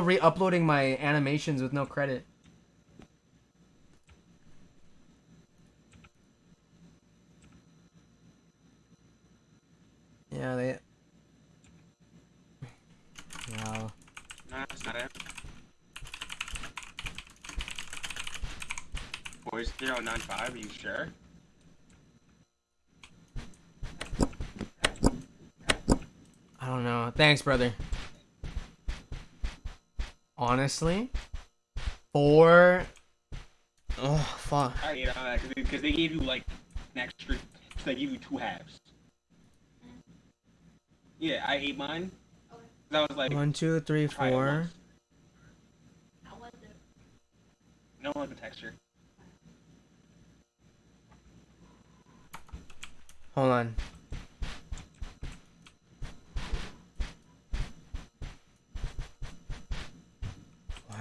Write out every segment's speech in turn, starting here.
re-uploading my animations with no credit. Yeah, they. Wow. No, that's not it. Nine five. Are you sure? I don't know. Thanks, brother. Honestly, four. Oh fuck. I hate on that because they gave you like an extra. They gave you two halves. Yeah, I ate mine. That was like One, two, three, try it four. once. No like the texture. Hold on.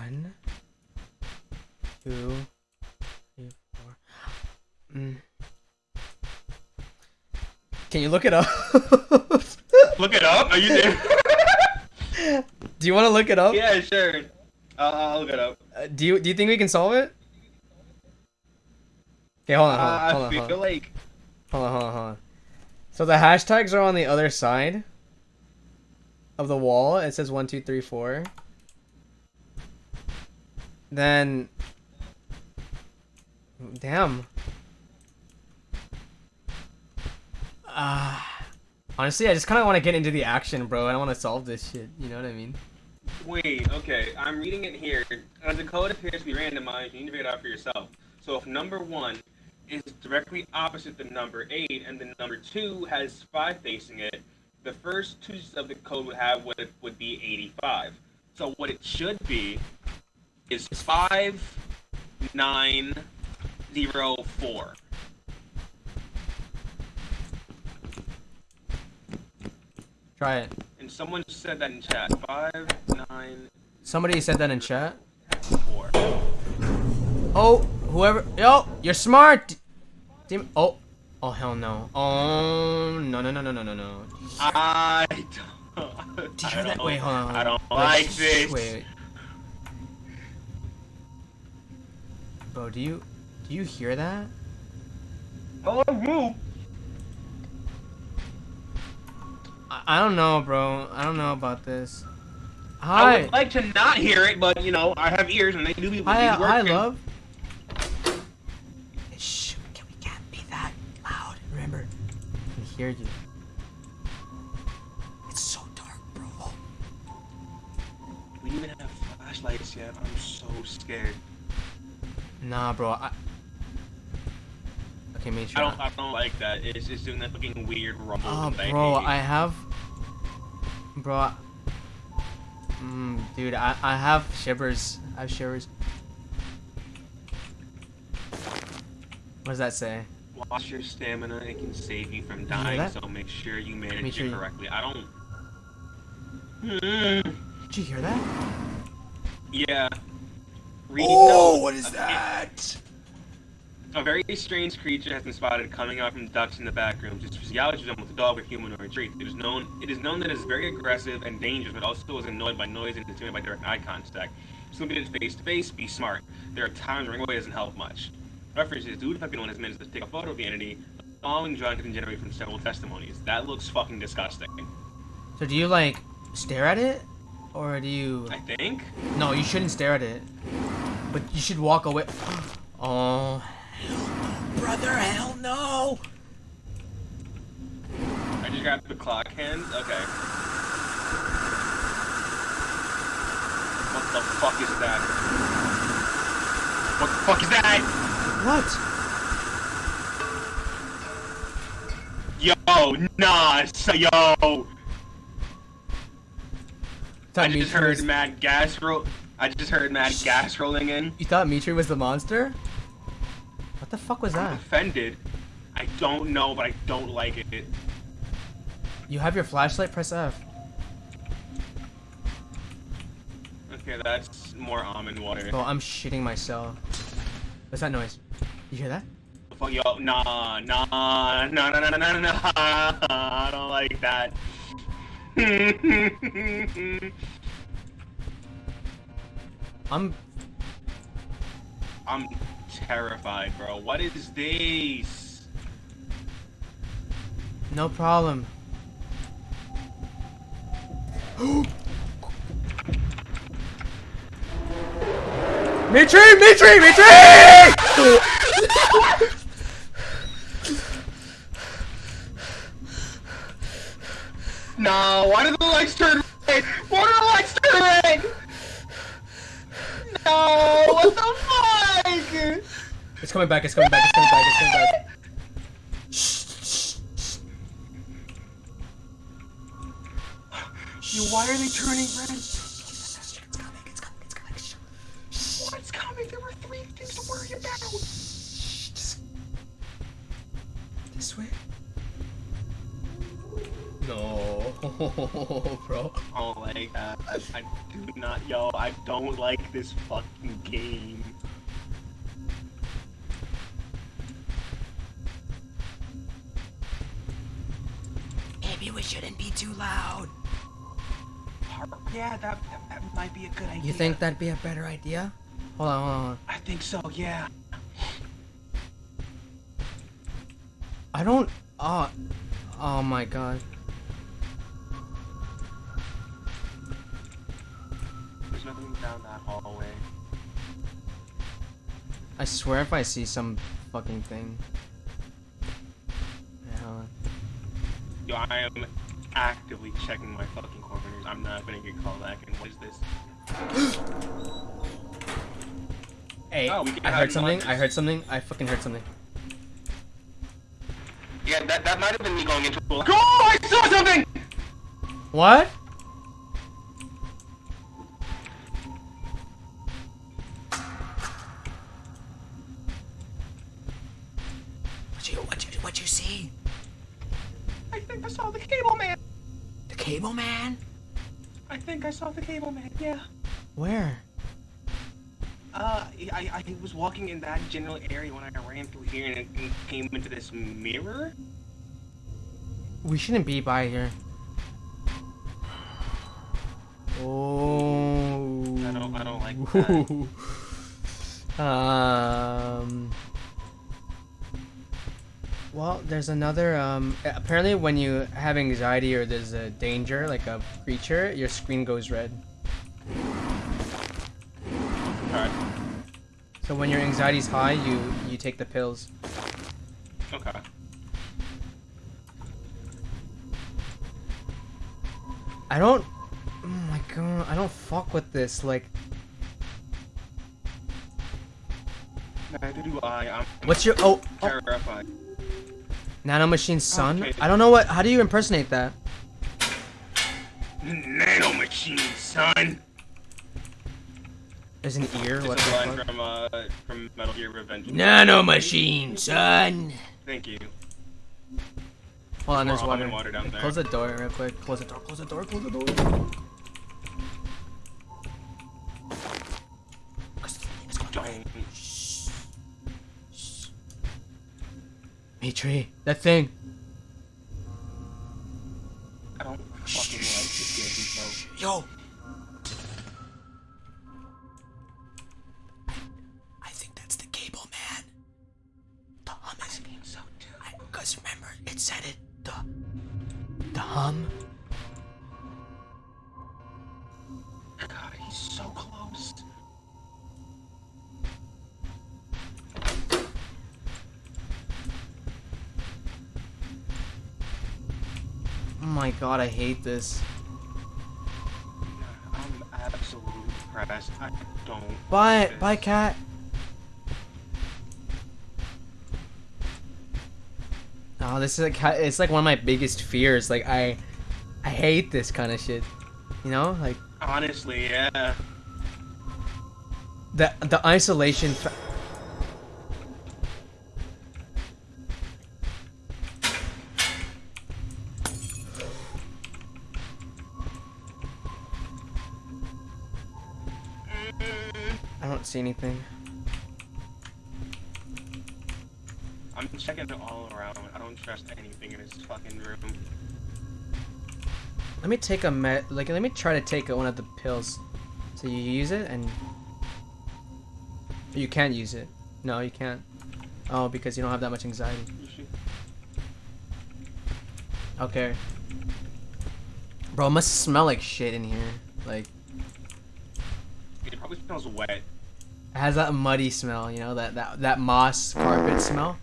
One, two, three, four. Mm. Can you look it up? Look it up. Are you there? Do you want to look it up? yeah, sure. I'll, I'll look it up. Uh, do you do you think we can solve it? Okay, hold on, hold on, Uh, hold on, hold on. like Hold on, hold on, hold on. So the hashtags are on the other side of the wall. It says one, two, three, four. Then, damn. Ah, honestly, I just kind of want to get into the action, bro. I don't want to solve this shit. You know what I mean? Wait, okay, I'm reading it here. Uh, the code appears to be randomized. You need to figure it out for yourself. So if number one is directly opposite the number eight, and the number two has five facing it, the first two of the code would have what would be 85. So what it should be is five nine zero four. Try it. And someone said that in chat. Five nine Somebody said that in chat. four. Oh, whoever. Yo, you're smart. Damn. Oh. Oh hell no. Oh no no no no no no no. I don't. Did you hear that? Wait, hold on. Hold on. I don't Wait, like this. Wait, wait. Bro, do you do you hear that? Oh, you. I, I don't know, bro. I don't know about this. Hi. I would like to not hear it, but you know, I have ears and they do be Hi, be hi, love. Shh. Can we can't be that loud. Remember, I can hear you. It's so dark, bro. We don't even have flashlights yet. I'm so scared. Nah, bro. I... Okay, make sure. I don't. I don't like that. It's just doing that fucking weird rumble. Oh, that bro. I have, bro. I- Mm, dude, I I have shivers. I have shivers. What does that say? Watch your stamina. It can save you from dying. So make sure you manage Make sure it you- correctly. I don't. Hmm. Did you hear that? Yeah. Reading Oh, notes, what is that? A very strange creature has been spotted coming out from ducts in the back rooms. Its physiology resembles a dog with humanoid traits. It is known it is known that it is very aggressive and dangerous, but also is annoyed by noise and intimidated by direct eye contact. If somebody is face to face, be smart. There are times when away doesn't help much. References do depend on his minutes to take a photo of the entity. The following drawing can generate from several testimonies. That looks fucking disgusting. So do you like stare at it, or do you? I think. No, you shouldn't stare at it. But you should walk away. Oh, brother, hell no! I just got the clock hand. Okay. What the fuck is that? What the fuck is that? What? Yo, nah, so, yo. I Thought just heard was, mad gas roll. I just heard mad gas rolling in. you thought Mitri was the monster? What the fuck was I'm that? offended. I don't know, but I don't like it. You have your flashlight. Press F. Okay, that's more almond water. Bro, I'm shitting myself. What's that noise? You hear that? Fuck yo, nah, nah, nah, nah, nah, nah, nah, nah. I don't like that. I'm I'm terrified, bro. What is this? no problem. Mitri! Mitri! Mitri! No, why did the lights turn red? Why did the lights turn red? No, what the fuck? It's coming back, it's coming back, it's coming back, it's coming back. Shh, shh, shh. Yo, why are they turning red? bro. Oh my god, I, I do not, yo, I don't like this fucking game. Maybe we shouldn't be too loud. Yeah, that, that, that might be a good idea. You think that'd be a better idea? Hold on, hold on, hold on. I think so, yeah. I don't. Oh, oh my god. I swear if I see some fucking thing. Yeah, hold on. Yo, I am actively checking my fucking corners. I'm not gonna get called back. And what is this? Hey, Oh, I heard something. lunches. I heard something. I fucking heard something. Yeah, that, that might have been me going into a. Oh, I saw something! What? What Saw the cable man, yeah. Where? Uh, I, I was walking in that general area when I ran through here and it came into this mirror. We shouldn't be by here. Oh. I don't- I don't like that. um. Well, there's another. Um. Apparently, when you have anxiety or there's a danger, like a creature, your screen goes red. Alright, So when your anxiety's high, you you take the pills. okay. I don't. Oh my god! I don't fuck with this. Like, Neither do I. I'm what's your oh, oh terrified. Nano machine's son? Okay. I don't know what. How do you impersonate that? Nano machine, son. There's an ear. It's What the line fuck? from uh from Metal Gear Revenge. Nano machine, son. Thank you. Hold on, there's water. water down there. Close the door real quick. Close the door. Close the door. Close the door. Mitri, that thing. I don't fucking like this game, Yo. God, I hate this. I'm absolutely depressed. I don't. Bye, bye, cat. Oh, this is like it's like one of my biggest fears. Like I, I hate this kind of shit. You know, like Honestly, yeah. the the isolation. See anything. I'm checking all around. I don't trust anything in this fucking room. Let me take a med. Like, let me try to take one of the pills. So you use it and You can't use it. No, you can't. Oh, because you don't have that much anxiety. Okay. Bro, it must smell like shit in here. Like, It probably smells wet. It has that muddy smell, you know, that that that moss carpet smell.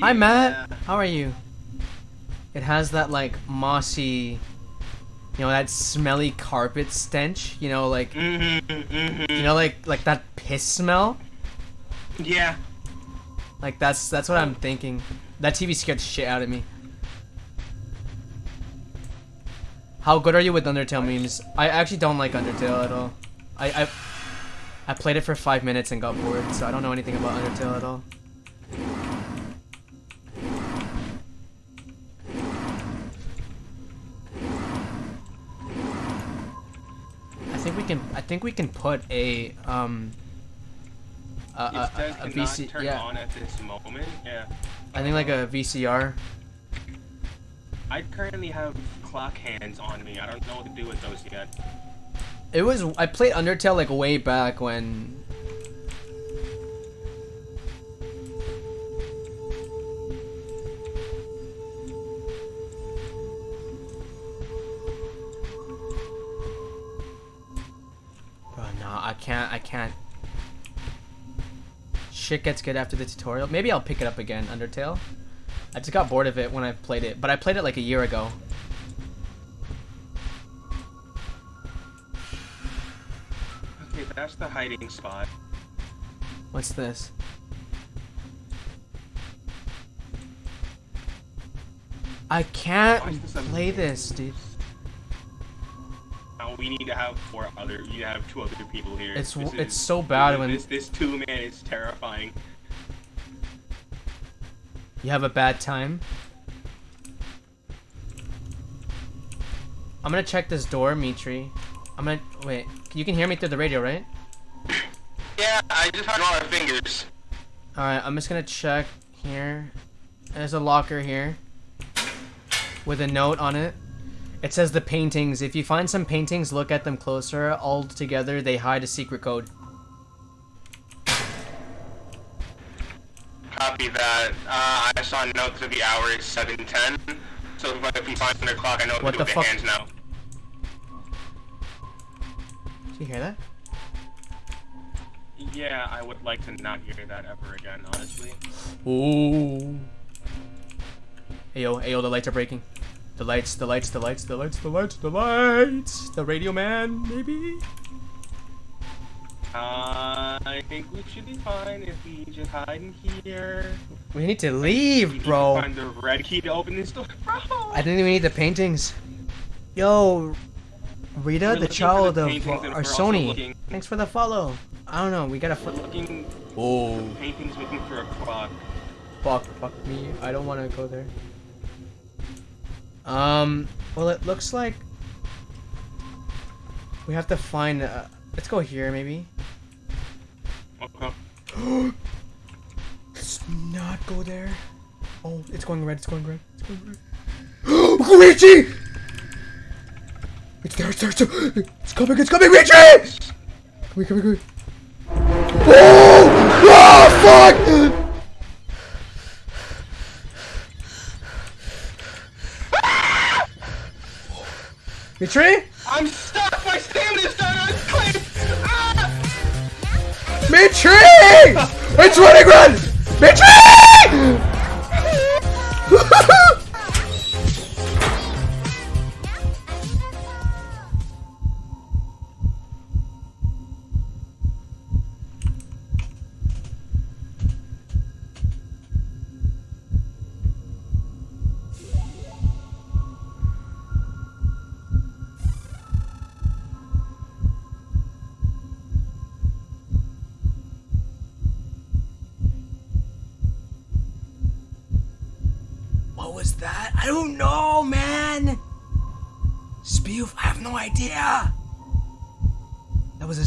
Hi, Matt. How are you? It has that like mossy, you know, that smelly carpet stench. You know, like Mhm, mhm. you know, like like that piss smell. Yeah. Like that's that's what I'm thinking. That TV scared the shit out of me. How good are you with Undertale memes? I actually don't like Undertale at all. I I, I played it for five minutes and got bored, so I don't know anything about Undertale at all. I think we can. I think we can put a um. A, a, a, a VC, turn yeah. on at this moment. Yeah. I think like a VCR. I currently have clock hands on me. I don't know what to do with those yet. It was I played Undertale like way back when. Nah, I can't. I can't. Shit gets good after the tutorial. Maybe I'll pick it up again, Undertale. I just got bored of it when I played it, but I played it like a year ago. Hiding spot. What's this? I can't this play this, dude. Now we need to have four other. You have two other people here. It's This it's is- so bad this, when this this two man is terrifying. you have a bad time. I'm gonna check this door, Mitri. I'm gonna wait. You can hear me through the radio, right? Yeah, I just had all my fingers. All right. I'm just gonna check here. There's a locker here with a note on it. It says the paintings. If you find some paintings, look at them closer. All together, they hide a secret code. Copy that. Uh, I saw a note of the hour is seven ten. So if I can find the clock, I know what, What to the the hands now. Did you hear that? Yeah, I would like to not hear that ever again, honestly. Ooh. Ayo, ayo, the lights are breaking. The lights, the lights, the lights, the lights, the lights, the lights. The radio man, maybe? Uh, I think we should be fine if we just hide in here. We need to We leave, need bro. find the red key to open this door, bro. I think we need the paintings. Yo, Rita, the child the of Arsoni. Thanks for the follow. I don't know, we gotta. Fu- Looking oh. paintings looking for a clock. Fuck, fuck me. I don't want to go there. Um, well, it looks like we have to find. Uh, let's go here, maybe. Okay. Let's not go there. Oh, it's going red. It's going red. It's going red. Richie! It's there. It's there. It's, there. it's coming. It's coming. Richie! Come here. Come here. Come here. Oh! Oh! Fuck! Mitri? I'm stuck! My stamina's done! I'm clipped! Ah! Mitri! It's running red! Mitri!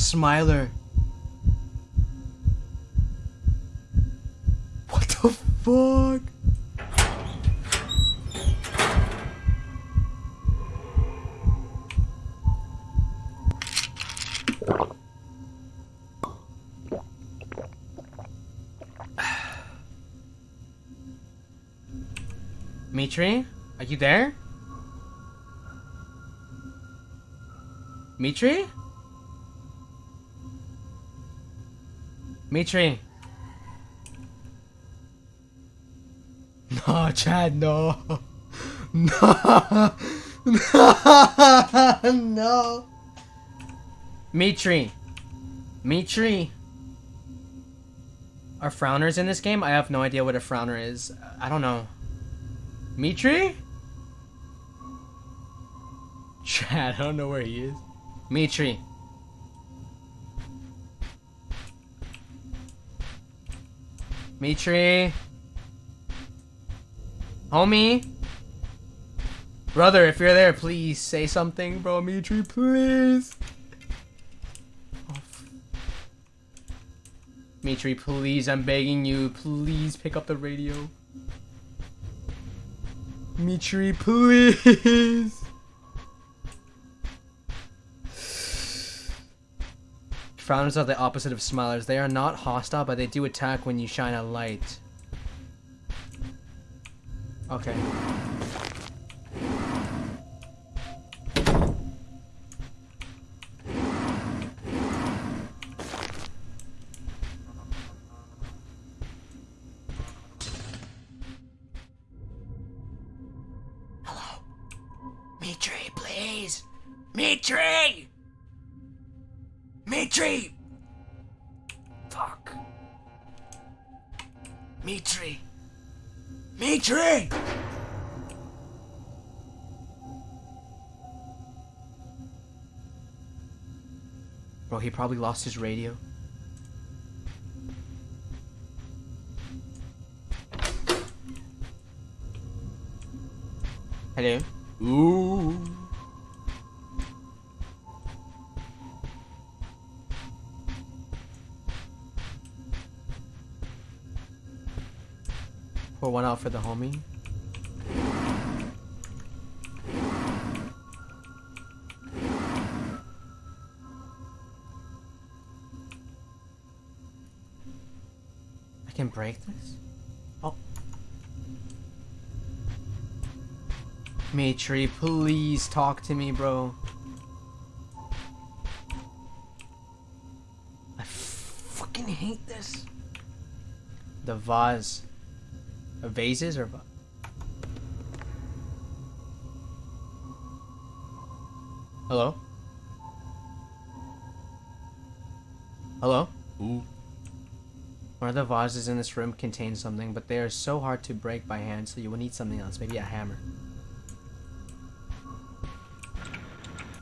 Smiler. What the fuck? Mitri? Are you there? Mitri? Mitri? No, Chad, no. No. No. no. Mitri. Mitri. Are frowners in this game? I have no idea what a frowner is. I don't know. Mitri? Chad, I don't know where he is. Mitri. Mitri. Homie. Brother, if you're there, please say something, bro. Mitri, please. Oh, Mitri, please, I'm begging you. Please pick up the radio. Mitri, please. Frowners are the opposite of smilers. They are not hostile, but they do attack when you shine a light. Okay. Probably lost his radio. Hello? Ooh. Pour one out for the homie. Break this? Oh. Matri, please talk to me, bro. I fucking hate this. The vase. Uh, vases or Hello? Hello? Of the vases in this room contain something, but they are so hard to break by hand, so you will need something else. Maybe a hammer.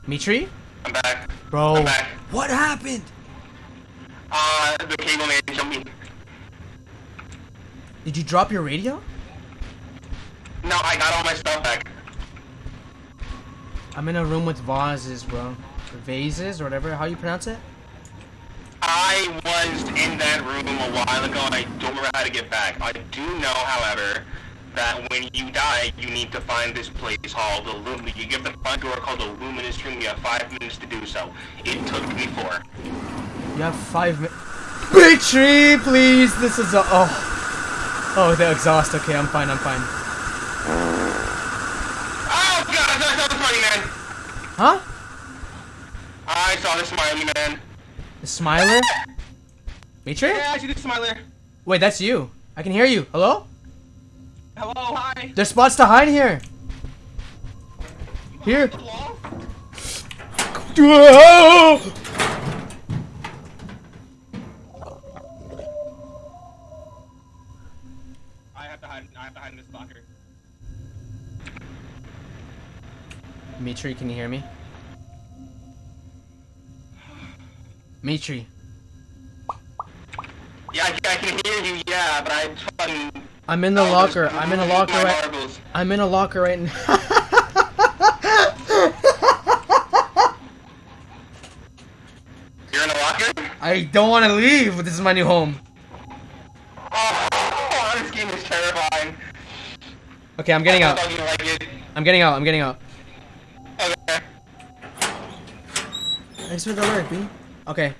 Mitri? I'm back. Bro, I'm back. what happened? Uh, the cable man jumped me. Did you drop your radio? No, I got all my stuff back. I'm in a room with vases, bro. Vases or whatever, how you pronounce it? In that room a while ago and I don't remember how to get back. I do know, however, that when you die, you need to find this place called the Lum. You get the front door called the Luminous Room. You have five minutes to do so. It took me four. You have five minutes. Tree, please. This is a. Oh. Oh, the exhaust. Okay, I'm fine. I'm fine. Oh god, I saw the smiley man. Huh? I saw the smiley man. The smiler? Mitri? Yeah, I see the smiler. Wait, that's you. I can hear you. Hello? Hello, hi. There's spots to hide here. Here. Whoa! I have to hide. I have to hide in this locker. Mitri, can you hear me? Mitri, Yeah, I, I can hear you. Yeah, but I fucking. I'm in the oh, locker. I'm in a locker right. I'm in a locker right now. You're in a locker? I don't want to leave, but this is my new home. Oh, this game is terrifying. Okay, I'm getting I out. like. I'm getting out. I'm getting out. Okay. Thanks for the alert, B. Okay.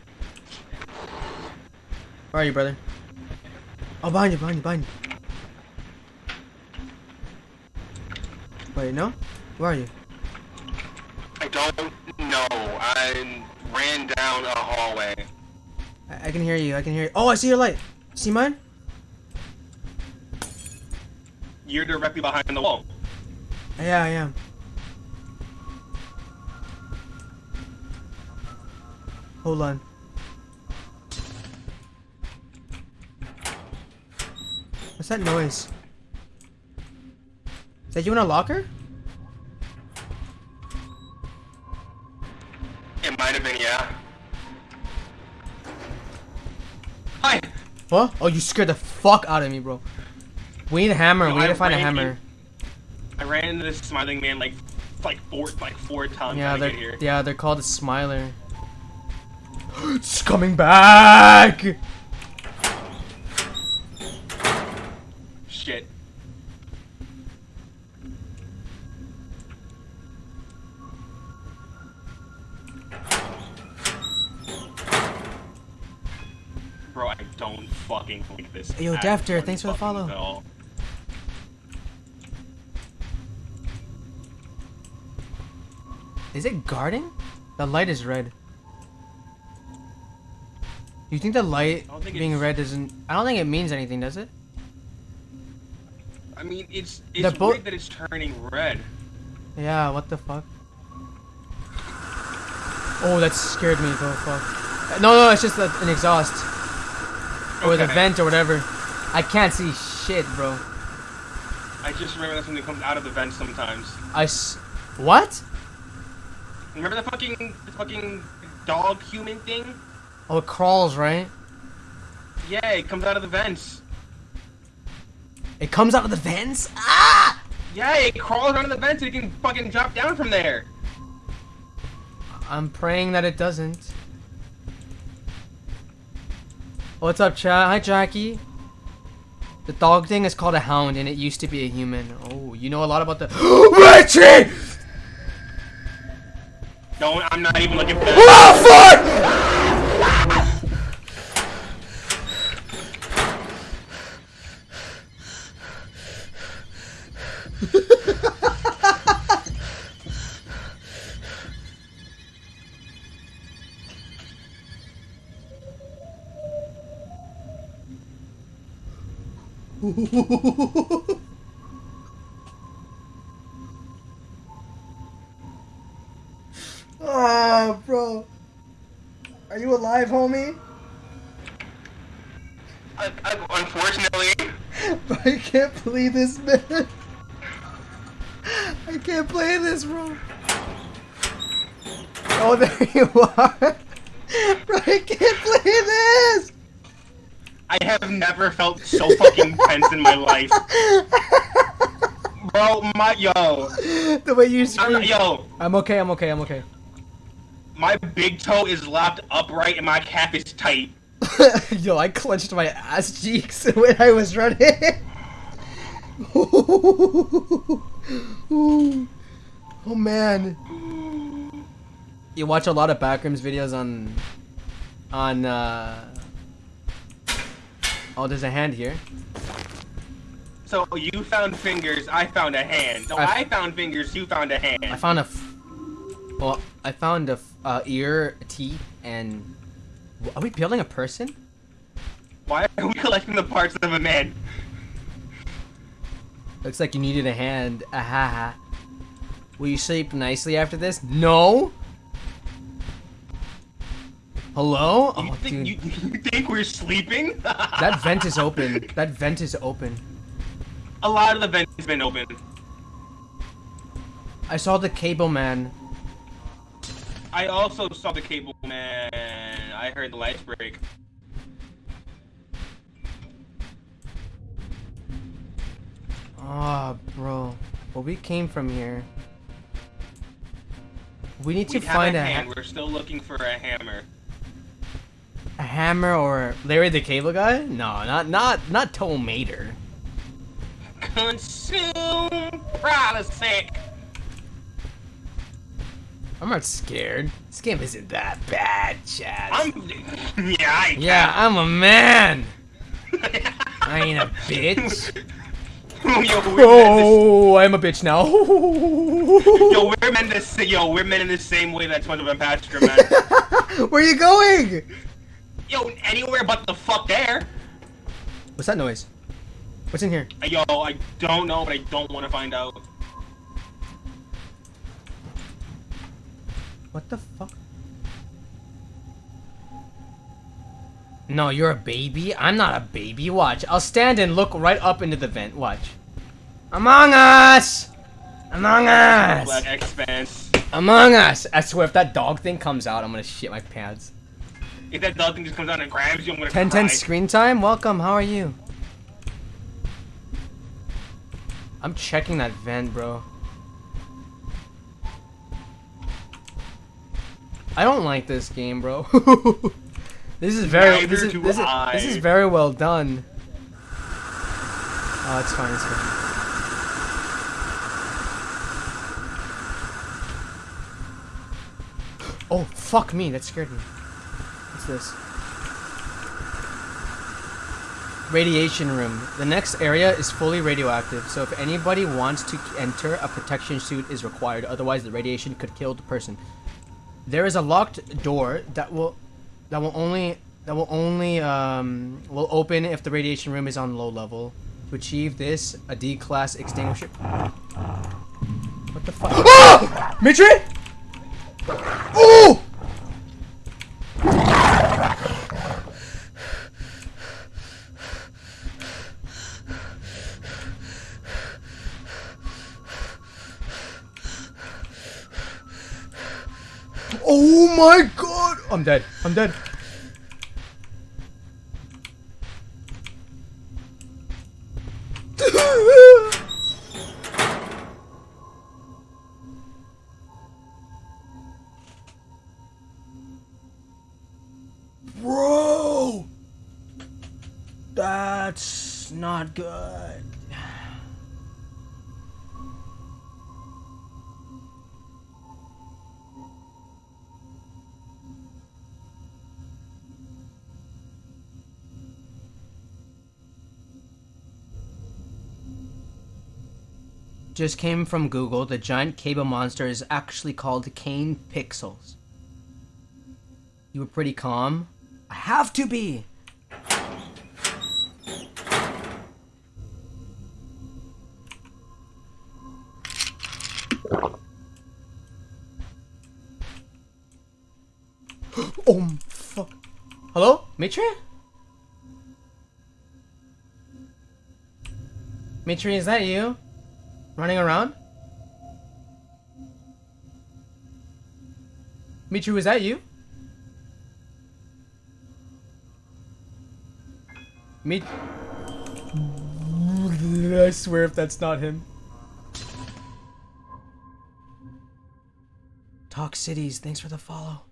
Where are you, brother? Oh, behind you, behind you, behind you. Wait, no? Where are you? I don't know. I ran down a hallway. I, I can hear you. I can hear you. Oh, I see your light. See mine? You're directly behind the wall. Yeah, I am. Hold on. What's that noise? Is that you in a locker? It might have been, yeah. Hi. What? Oh, you scared the fuck out of me, bro. We need a hammer. No, we need I to find a ran hammer. I ran into this smiling man like like four like four times Yeah, trying to they're get here. yeah, they're called a smiler. it's coming back. Yo, Defter, thanks for the follow. all. Is it guarding? The light is red. You think the light think being red doesn't? I don't think it means anything, does it? I mean, it's it's bo- weird that it's turning red. Yeah. What the fuck? Oh, that scared me. Oh fuck. Uh, no, no, it's just an exhaust or the vent or whatever. I can't see shit, bro. I just remember that's when it comes out of the vent sometimes. I s- what? Remember the fucking the fucking dog human thing? Oh, it crawls, right? Yeah, it comes out of the vents. It comes out of the vents. Ah! Yeah, it crawls out of the vents and it can fucking drop down from there. I'm praying that it doesn't. What's up, chat? Hi, Jackie. The dog thing is called a hound, and it used to be a human. Oh, you know a lot about the. Richie! Don't. I'm not even looking for that. Oh fuck! oh, bro. Are you alive, homie? I, I, unfortunately, I can't play this, man. I can't play this, bro. Oh, there you are. Bro, I can't play this. I have never felt so fucking tense in my life. Bro, my yo, The way you I'm, scream. yo, I'm okay. I'm okay. I'm okay. my big toe is locked upright and my cap is tight. Yo, I clenched my ass cheeks when I was running. oh man. You watch a lot of backrooms videos on on uh Oh, there's a hand here. So you found fingers, I found a hand. So I- I, found fingers, you found a hand. I found a f- Well, I found a f- uh, ear, a teeth, and are we building a person? Why are we collecting the parts of a man? Looks like you needed a hand. Ahaha. Will you sleep nicely after this? No. Hello? You Oh, think you, you think we're sleeping? That vent is open. That vent is open. A lot of the vents has been open. I saw the cable man. I also saw the cable man. I heard the lights break. Oh, bro. Well, we came from here. We need to We have find a a, hand. We're still looking for a hammer. A hammer or Larry the Cable Guy. No, not not not Tow Mater. Consume Protestant. I'm not scared. This game isn't that bad, Chad. I'm. Yeah, I yeah, I'm a man. I ain't a bitch. yo, Oh, I'm a bitch now. yo, we're meant to, s- yo, we're meant in the same way that and Patrick are meant. Where are you going? Yo, anywhere but the fuck there. What's that noise? What's in here? Yo, I don't know, but I don't want to find out. What the fuck? No, you're a baby? I'm not a baby. Watch. I'll stand and look right up into the vent. Watch. Among Us! Among Us! Black Expanse. Among Us! I swear, if that dog thing comes out, I'm gonna shit my pants. If that dog thing just comes out and grabs you, I'm gonna 10 10 screen time? Welcome, how are you? I'm checking that vent, bro. I don't like this game, bro. this is very this is, this, is, this is very well done. Oh, it's fine, it's fine. Oh, fuck me, that scared me. What's this? Radiation room. The next area is fully radioactive, so if anybody wants to enter, a protection suit is required. Otherwise, the radiation could kill the person. There is a locked door that will that will only that will only um, will open if the radiation room is on low level. To achieve this, a D class extinguisher. What the fuck? Ah! Mitri! Oh! Oh my god! I'm dead. I'm dead. Just came from Google. The giant cable monster is actually called Kane Pixels. You were pretty calm. I have to be. oh fuck. Hello? Mitri? Mitri, is that you? Running around? Mitri, was that you? Me. I swear if that's not him. Talk Cities, thanks for the follow.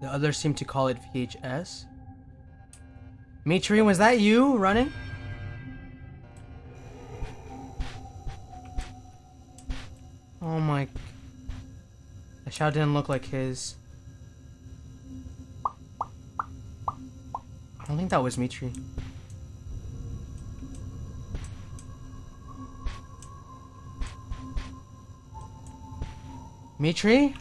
The others seem to call it VHS. Mitri, was that you running? Oh my. That shout didn't look like his. I don't think that was Mitri. Mitri?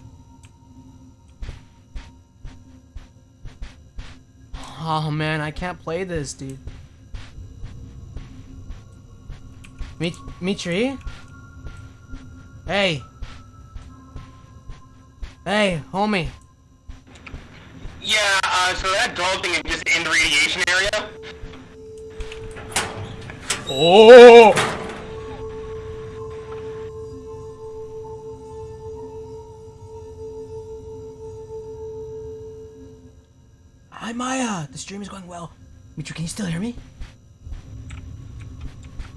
Oh man, I can't play this, dude. Mit Mitri? Hey. Hey, homie. Yeah, uh, so that dog thing is just in the radiation area. Oh! Hi Maya, the stream is going well. Mitri, can you still hear me?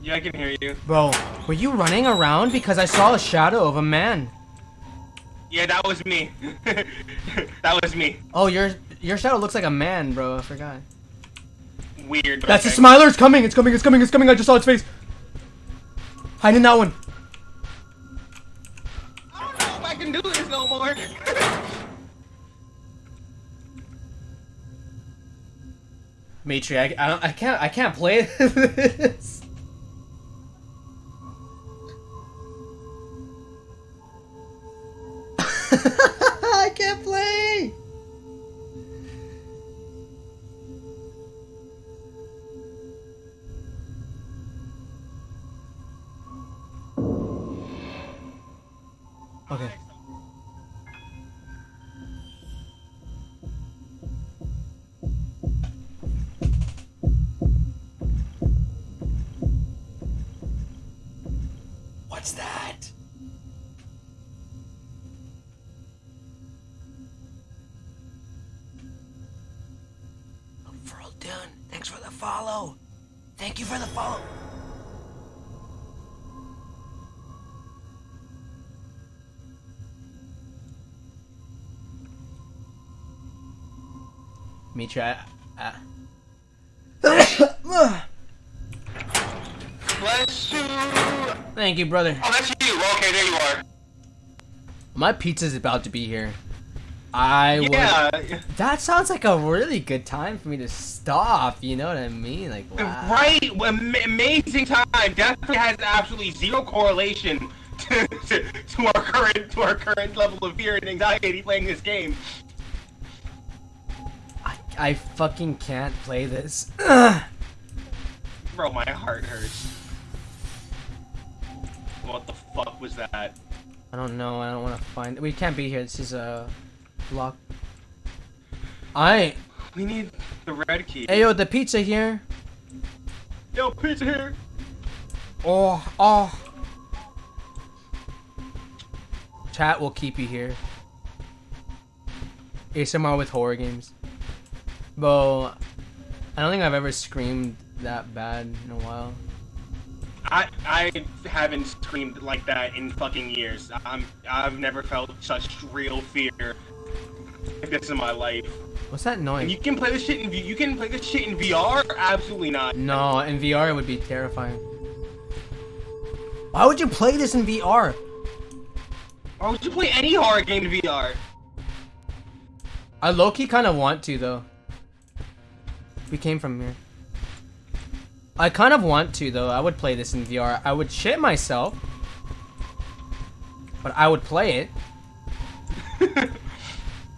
Yeah, I can hear you. Bro, were you running around because I saw a shadow of a man? Yeah, that was me. that was me. Oh, your your shadow looks like a man, bro. I forgot. Weird. That's okay. the smiler. It's coming. It's coming. It's coming. It's coming. I just saw its face. Hide in that one. I don't know if I can do this no more. Matri, I, I, I can't I can't play this. Mitra, I, I... Bless you. Thank you, brother. Oh, that's you. Okay, there you are. My pizza's about to be here. I would. Yeah. That sounds like a really good time for me to stop. You know what I mean? Like, wow. Right, Am- amazing time. Definitely has absolutely zero correlation to, to, to our current to our current level of fear and anxiety playing this game. I, fucking can't play this. Ugh. Bro, my heart hurts. What the fuck was that? I don't know. I don't want to find. We can't be here. This is a lock. I. We need the red key. Hey yo, the pizza here. Yo, pizza here. Oh, oh. Chat will keep you here. ASMR with horror games. Bro, I don't think I've ever screamed that bad in a while. I I haven't screamed like that in fucking years. I'm I've never felt such real fear like this in my life. What's that And noise? you can play this shit in you can play this shit in VR? Absolutely not. No, in VR it would be terrifying. Why would you play this in VR? Why would you play any horror game in VR? I low-key kind of want to though. We came from here. I kind of want to though. I would play this in VR. I would shit myself. But I would play it.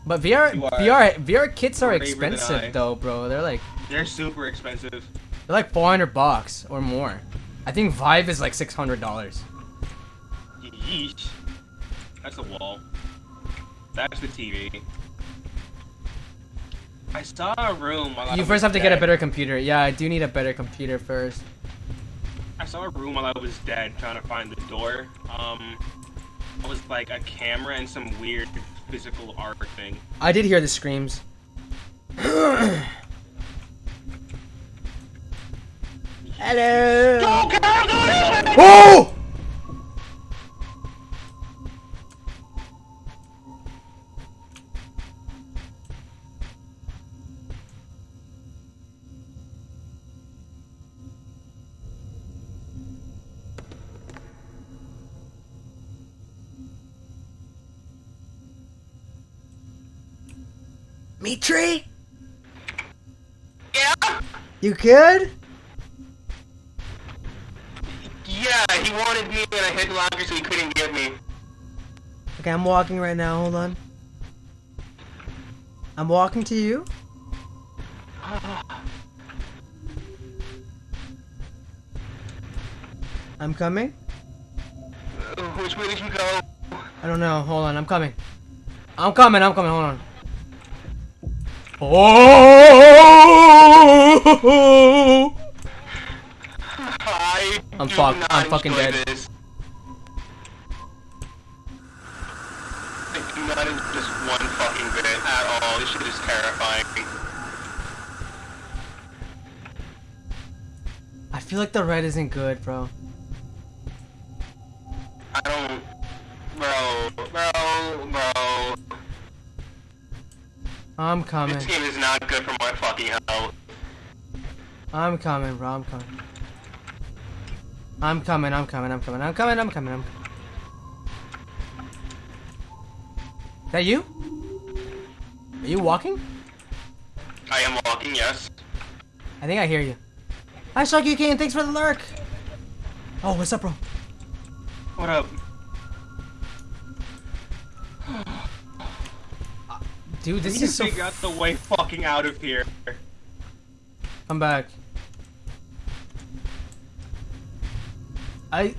But VR VR VR kits are braver than I. expensive though, bro. They're like They're super expensive. they're like 400 bucks or more. I think Vive is like $600. Yeesh. That's the wall. That's the TV. I saw a room. While I You first have to get a better computer. Yeah, I do need a better computer first. I saw a room while I was dead trying to find the door. Um, it was like a camera and some weird physical art thing. I did hear the screams. Hello. Go, girl, go! Oh! Mitri? Yeah? You could? Yeah, he wanted me and I hid longer so he couldn't get me. Okay, I'm walking right now. Hold on. I'm walking to you. I'm coming. Uh, Which way did you go? I don't know. Hold on. I'm coming. I'm coming. I'm coming. Hold on. Oh! I I'm fucked. I'm fucking dead. This. I do not enjoy this one fucking bit at all. This shit is terrifying. I feel like the red isn't good, bro. I'm coming. This game is not good for my fucking health. I'm coming, bro. I'm coming. I'm coming. I'm coming. I'm coming. I'm coming. I'm coming. I'm coming. Is that you? Are you walking? I am walking, yes. I think I hear you. Hi, Sharky King. Thanks for the lurk. Oh, what's up, bro? What up? Dude, this is so. figure out the way fucking out of here. Come back. I.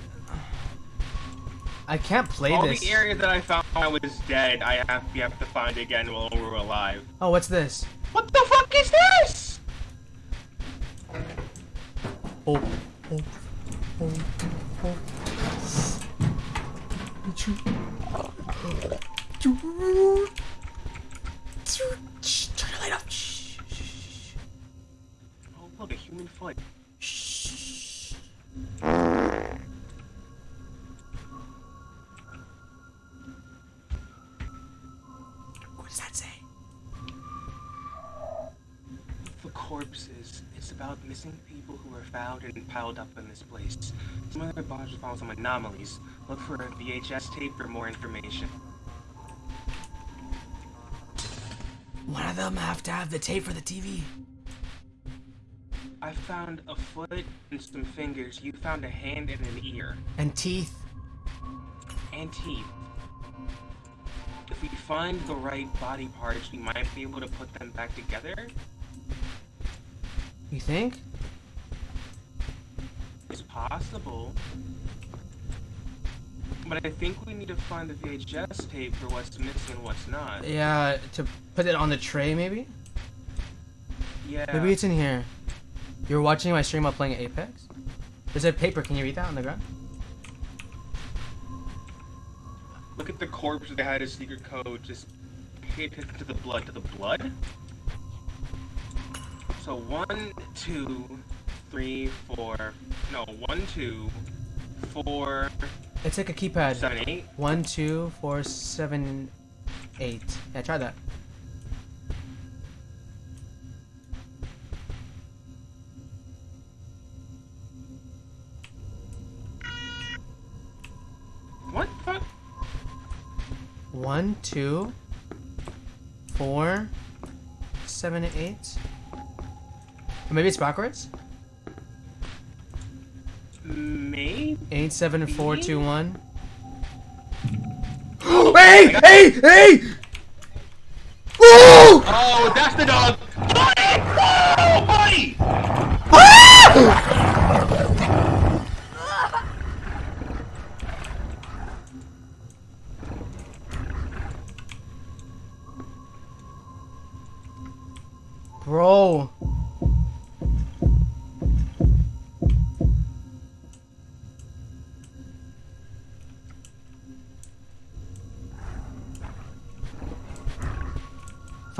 I can't play All this. the areas that I found I was dead, I have we have to find again while we're alive. Oh, what's this? What the fuck is this? Oh, oh, oh, oh. Foot. shh. What does that say? The corpses. It's about missing people who were found and piled up in this place. Some of their bodies found some anomalies. Look for a VHS tape for more information. One of them have to have the tape for the TV. Found a foot and some fingers. You found a hand and an ear. And teeth. And teeth. If we find the right body parts, we might be able to put them back together. You think? It's possible. But I think we need to find the VHS tape for what's missing and what's not. Yeah, to put it on the tray, maybe? Yeah. Maybe it's in here. You're watching my stream while playing Apex? There's a paper, can you read that on the ground? Look at the corpse that had a secret code. Just pay attention to the blood. To the blood? So one, two, three, four. No, one, two, four, It's like a keypad. seven, eight. One, two, four, seven, eight. Yeah, try that. One, two, four, seven, eight. Or maybe it's backwards? Maybe? Eight, seven, four, two, one. hey! Hey! Hey! Woo! Oh, that's the dog!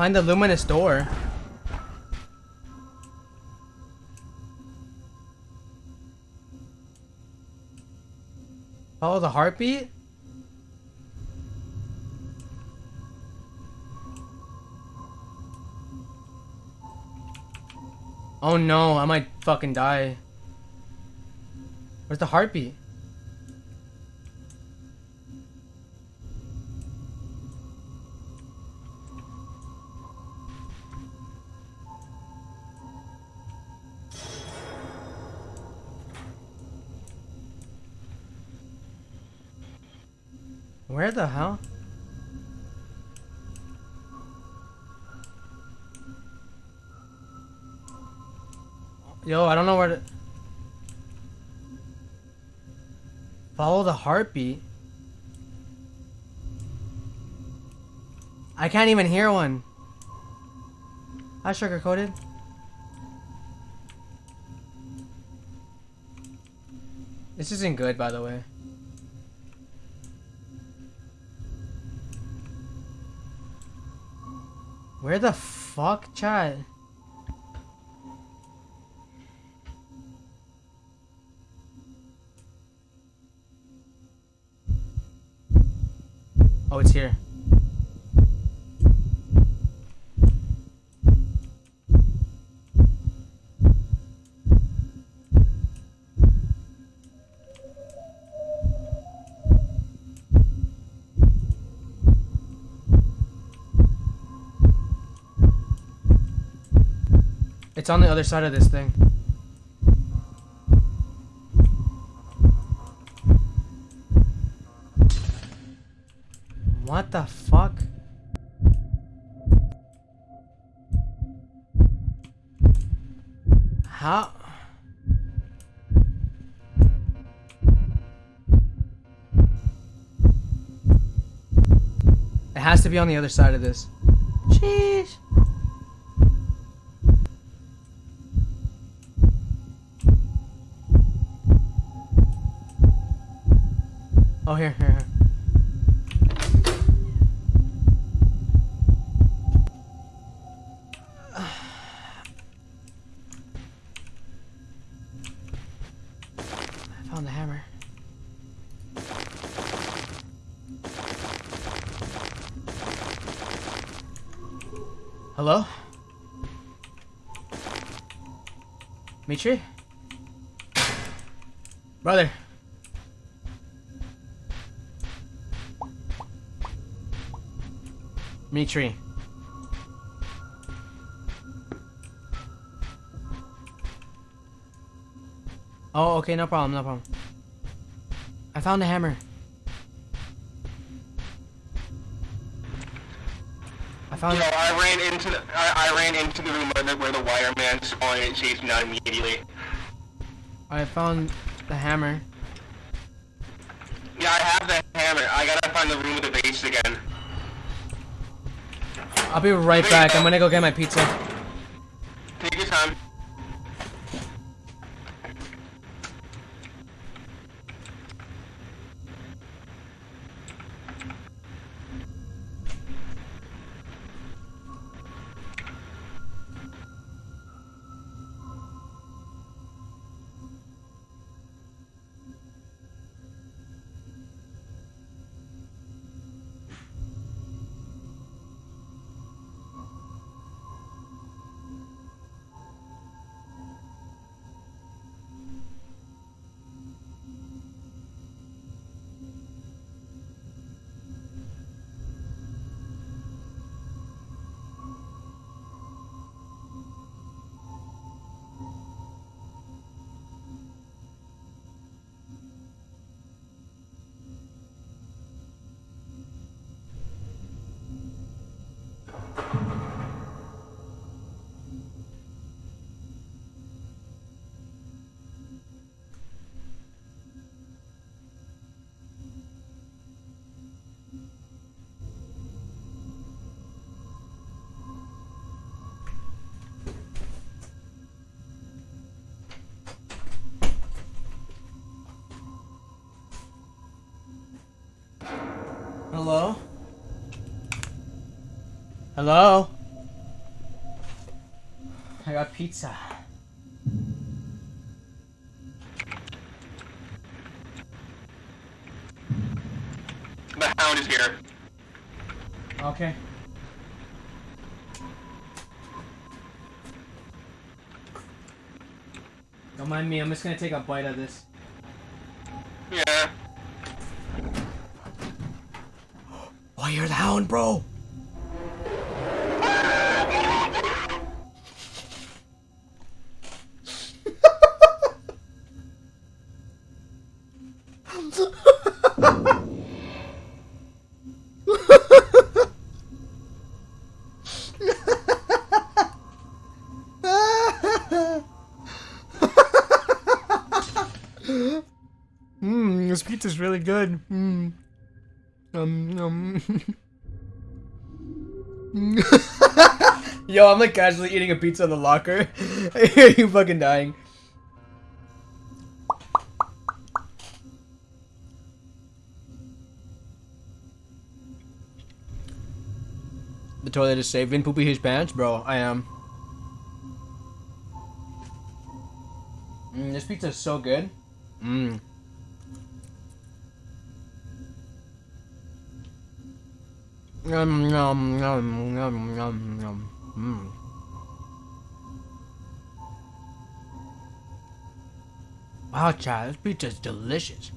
Find the luminous door. Follow the heartbeat? Oh no, I might fucking die. Where's the heartbeat? Where the hell? Yo, I don't know where to... Follow the heartbeat? I can't even hear one. Hi, sugar coated. This isn't good, by the way. Where the fuck, chat? Oh, it's here. It's on the other side of this thing. What the fuck? How? It has to be on the other side of this. Sheesh. Mitri. Oh, okay, no problem, no problem. I found the hammer. I found No, I ran into the I, I ran into the room where the, where the wire man spawned and it chased me out immediately. I found the hammer. Yeah, I have the hammer. I gotta find the room with the base again. I'll be right back. I'm gonna go get my pizza. Take your time. Hello? I got pizza. The hound is here. Okay. Don't mind me, I'm just gonna take a bite of this. Yeah. Oh, you're the hound, bro! Good. Mmm. Um, um. Yo, I'm like casually eating a pizza in the locker. I hear you fucking dying. The toilet is safe. Vin poopy his pants, bro. I am. Mm, this pizza is so good. Mmm. Yum, yum, yum, yum, yum, yum. Mm. Wow, child, this pizza is delicious.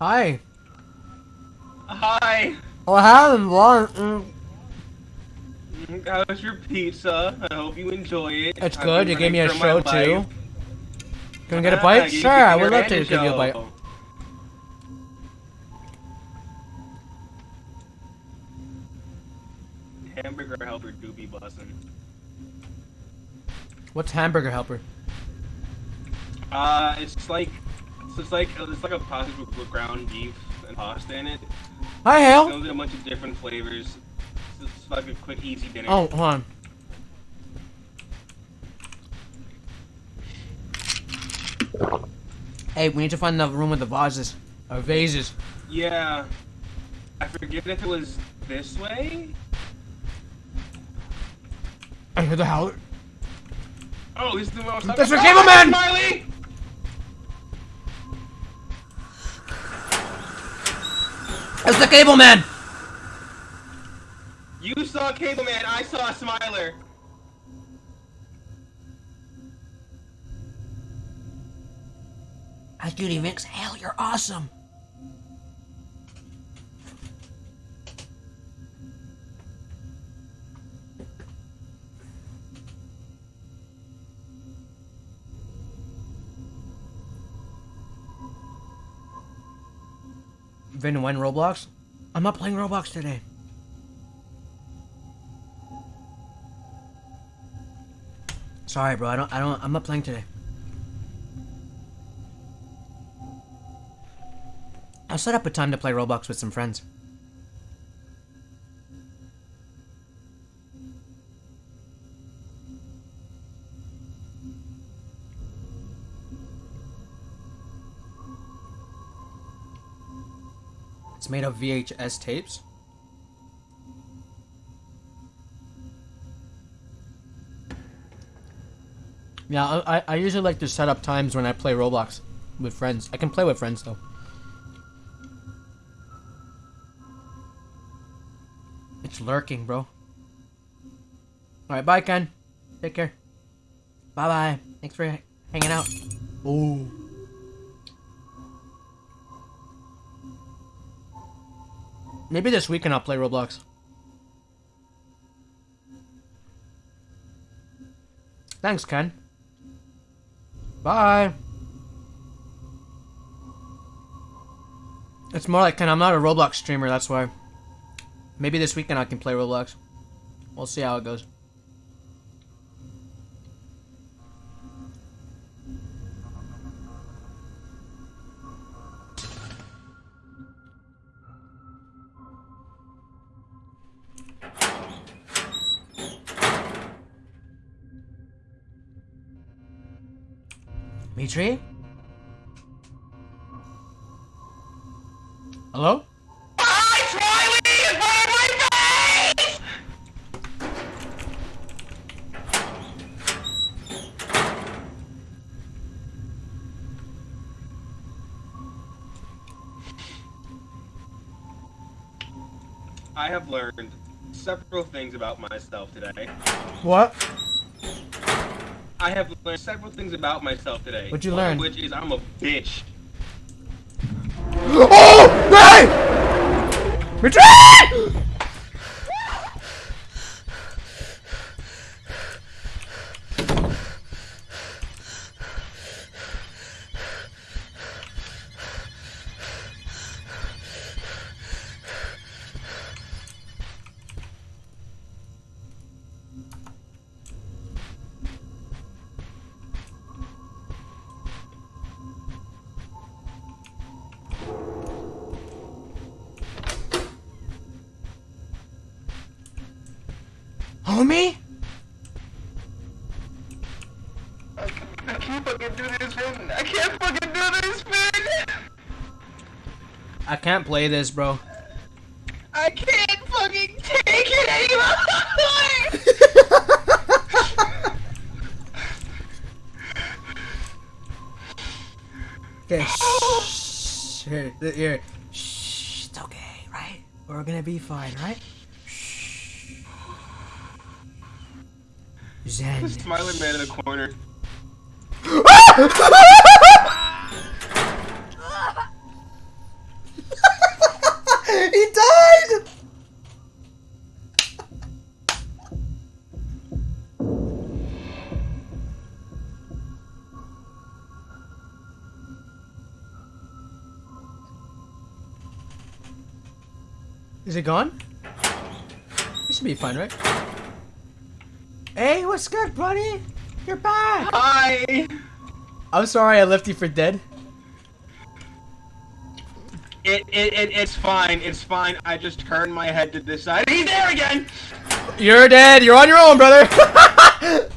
Hi. Hi. Oh, I haven't. How's your pizza? I hope you enjoy it. It's I've good. You gave me a show too. Can we get a Ah, bite? Sure, I would love to give you a bite. Hamburger helper do be bussin'. What's hamburger helper? Uh, it's like it's like it's like a pasta with ground beef and pasta in it. Hi, It Hale. comes in a bunch of different flavors. Like a quick, easy dinner. Oh, hold on. Hey, we need to find the room with the vases. Or vases. Yeah. I forget if it was this way. I hear the howler. Oh, this is the one I was talking That's the about. cable man! Smiley! It's the cable man! Saw Cable Man, I saw a Smiler. Hi, Judy Vinks. Hell, you're awesome. Vin, when Roblox? I'm not playing Roblox today. Sorry, bro. I don't. I don't. I'm not playing today. I'll set up a time to play Roblox with some friends. It's made of VHS tapes. Yeah, I, I- usually like to set up times when I play Roblox with friends. I can play with friends though. It's lurking, bro. Alright, bye, Ken. Take care. Bye bye. Thanks for hanging out. Ooh. Maybe this weekend I'll play Roblox. Thanks, Ken. Bye. It's more like. I'm not a Roblox streamer, that's why. Maybe this weekend I can play Roblox. We'll see how it goes. Mitri? Hello? Hi, Smiley! In front of my face! I have learned several things about myself today. What? I have learned several things about myself today. What'd you One learn? Which is I'm a bitch. Oh! Hey! Mitri! Homie? I can't fucking do this, Finn. I can't fucking do this, Finn. I can't play this, bro. I can't fucking take it anymore. Okay, shh. Here, here. Shh. It's okay, right? We're gonna be fine, right? Zen. Smiling man in the corner. he died! Is it gone? This should be fine, right? Hey, what's good, buddy? You're back! Hi! I'm sorry I left you for dead. It, it, it, it's fine, it's fine. I just turned my head to this side. He's there again! You're dead. You're on your own, brother.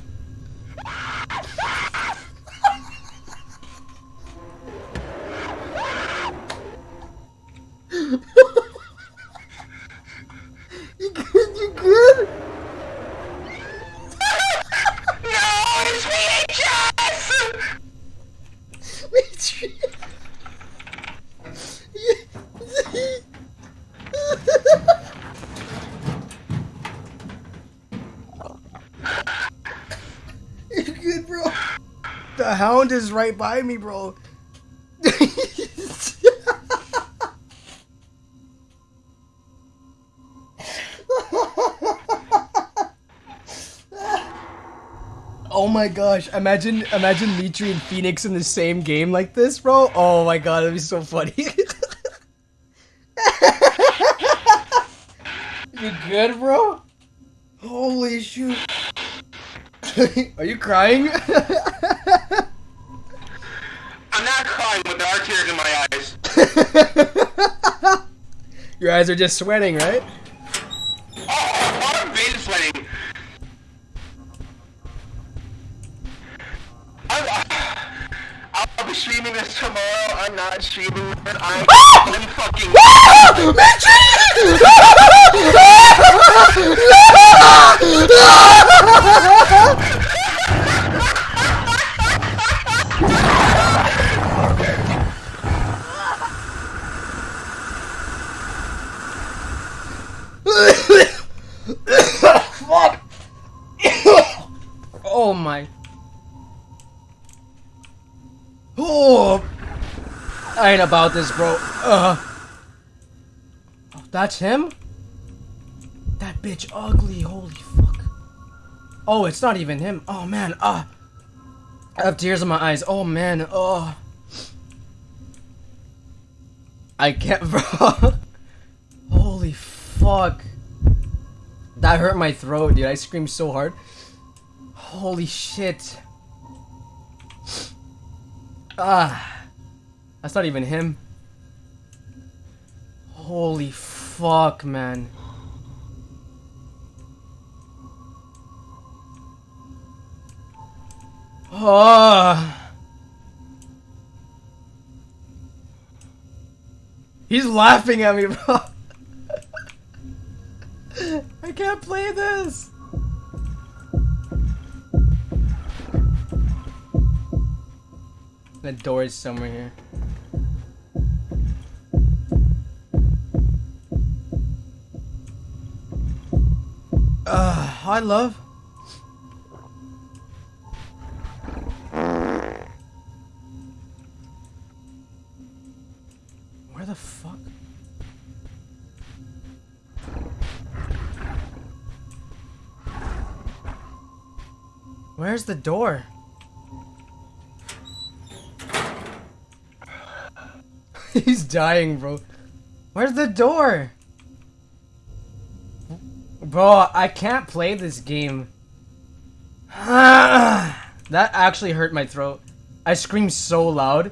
The hound is right by me, bro. Oh my gosh, imagine imagine Mitri and Phoenix in the same game like this, bro. Oh my god, that'd be so funny. you good, bro? Holy shoot. Are you crying? I'm not crying, but there are tears in my eyes. Your eyes are just sweating, right? Ain't about this, bro. Uh. Oh, that's him? That bitch ugly, holy fuck. Oh, it's not even him. Oh man, ah. I have tears in my eyes. Oh man, oh. I can't, bro. holy fuck. That hurt my throat, dude. I screamed so hard. Holy shit. Ah. That's not even him. Holy fuck, man. Oh. He's laughing at me, bro. I can't play this. The door is somewhere here. Uh, hi, love. Where the fuck? Where's the door? He's dying, bro. Where's the door? Bro, I can't play this game. that actually hurt my throat. I screamed so loud.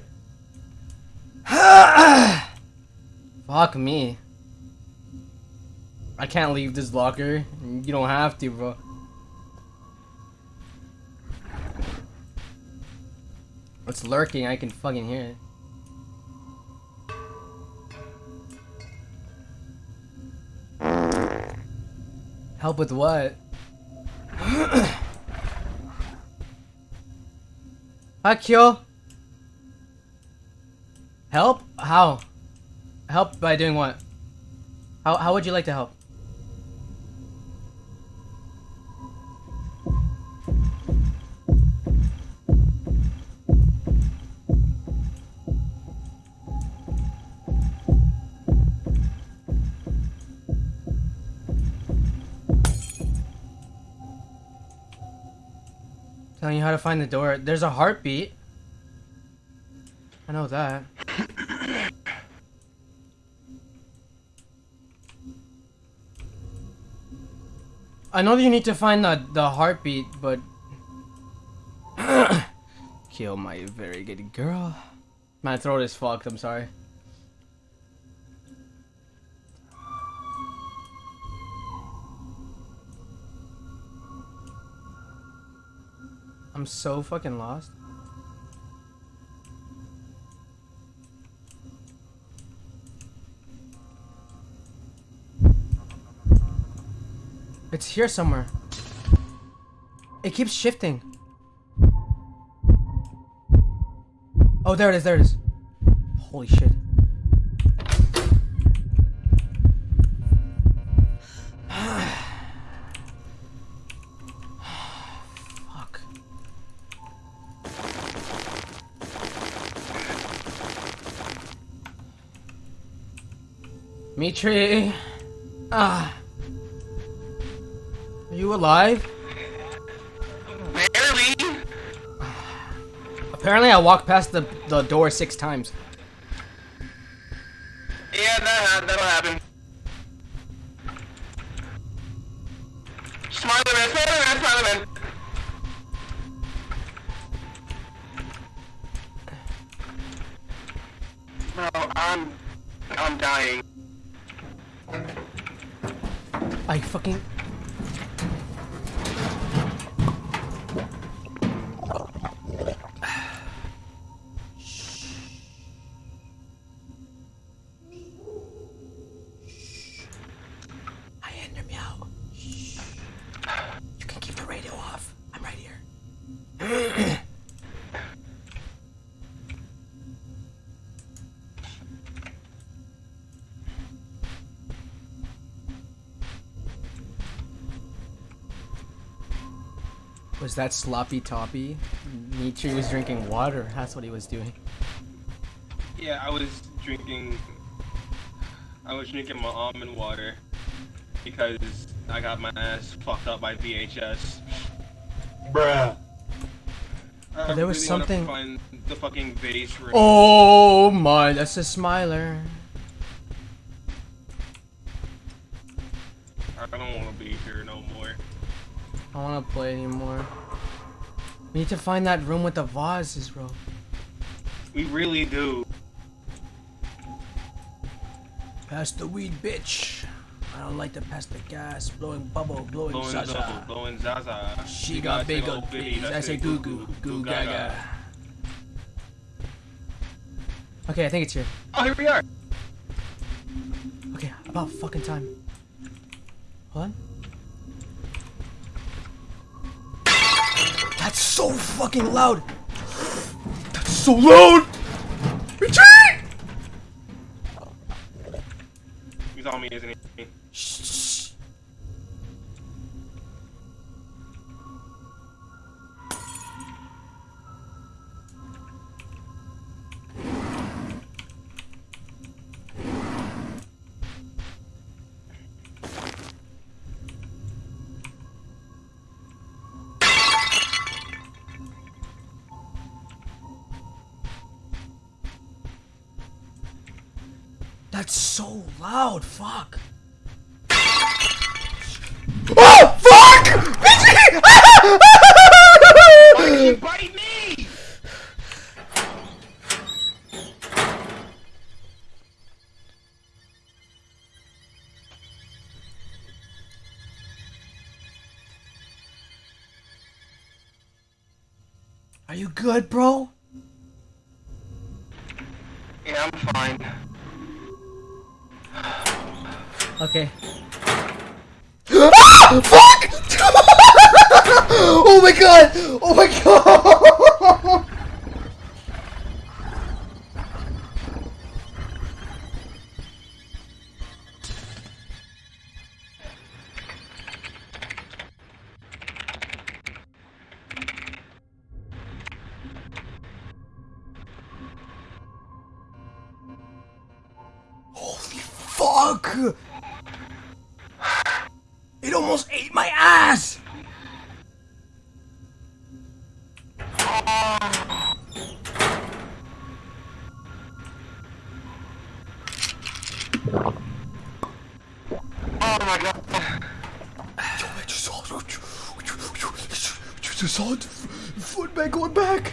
Fuck me. I can't leave this locker. You don't have to, bro. It's lurking, I can fucking hear it. Help with what? Akio? Help? How? Help by doing what? How, how would you like to help? you how to find the door. There's a heartbeat. I know that. I know that you need to find the, the heartbeat, but... Kill my very good girl. My throat is fucked, I'm sorry. I'm so fucking lost. It's here somewhere. It keeps shifting. Oh, there it is, there it is. Holy shit. Mitri. Ah. Are you alive? Barely. Apparently I walked past the, the door six times. Yeah, that that'll happen. Smiley man, smiley man, smiley man. Bro, I'm I'm dying. I fucking... that sloppy toppy? Mitri was drinking water. That's what he was doing. Yeah, I was drinking. I was drinking my almond water because I got my ass fucked up by VHS. Bruh. I There was really wanna something- Find the fucking vase room. Oh my, that's a smiler. We need to find that room with the vases, bro. We really do. Pass the weed, bitch. I don't like to pass the gas. Blowing bubble, blowing, Blowing zaza. Blowing Zaza. She got big old bitties. I say goo goo, goo gaga. Okay, I think it's here. Oh, here we are. Okay, about fucking time. Hold on. So fucking loud. That's so loud. Retreat! He's on me, isn't he? Shh. So loud. Fuck.